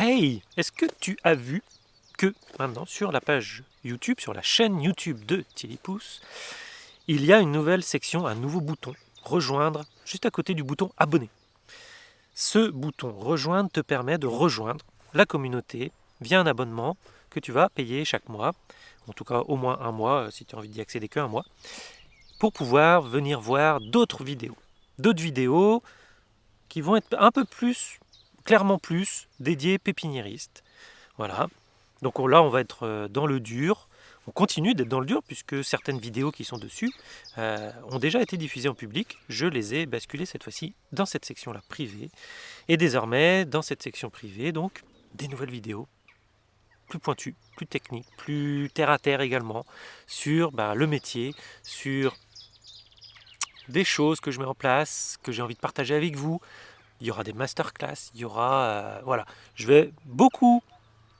Hey Est-ce que tu as vu que maintenant sur la page YouTube, sur la chaîne YouTube de Thierry Pouce, il y a une nouvelle section, un nouveau bouton, rejoindre, juste à côté du bouton abonner. Ce bouton rejoindre te permet de rejoindre la communauté via un abonnement que tu vas payer chaque mois, en tout cas au moins un mois, euh, si tu as envie d'y accéder qu'un mois, pour pouvoir venir voir d'autres vidéos. D'autres vidéos qui vont être un peu plus clairement plus dédié pépiniériste. Voilà. Donc là, on va être euh, dans le dur. On continue d'être dans le dur puisque certaines vidéos qui sont dessus euh, ont déjà été diffusées en public. Je les ai basculées cette fois-ci dans cette section-là privée. Et désormais, dans cette section privée, donc, des nouvelles vidéos plus pointues, plus techniques, plus terre-à-terre également, sur bah, le métier, sur des choses que je mets en place, que j'ai envie de partager avec vous, il y aura des masterclass, il y aura... Euh, voilà, je vais beaucoup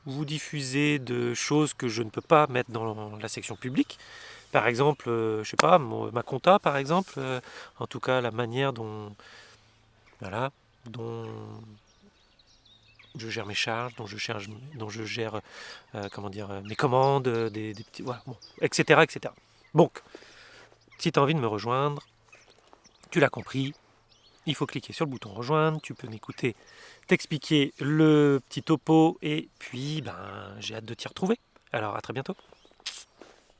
vous diffuser de choses que je ne peux pas mettre dans la section publique. Par exemple, euh, je sais pas, ma compta par exemple, euh, en tout cas la manière dont, voilà, dont je gère mes charges, dont je, gère comment dire, mes commandes, des, petits, voilà, etc., etc. Donc, si tu as envie de me rejoindre, tu l'as compris, il faut cliquer sur le bouton rejoindre, tu peux m'écouter, t'expliquer le petit topo et puis ben, j'ai hâte de t'y retrouver. Alors à très bientôt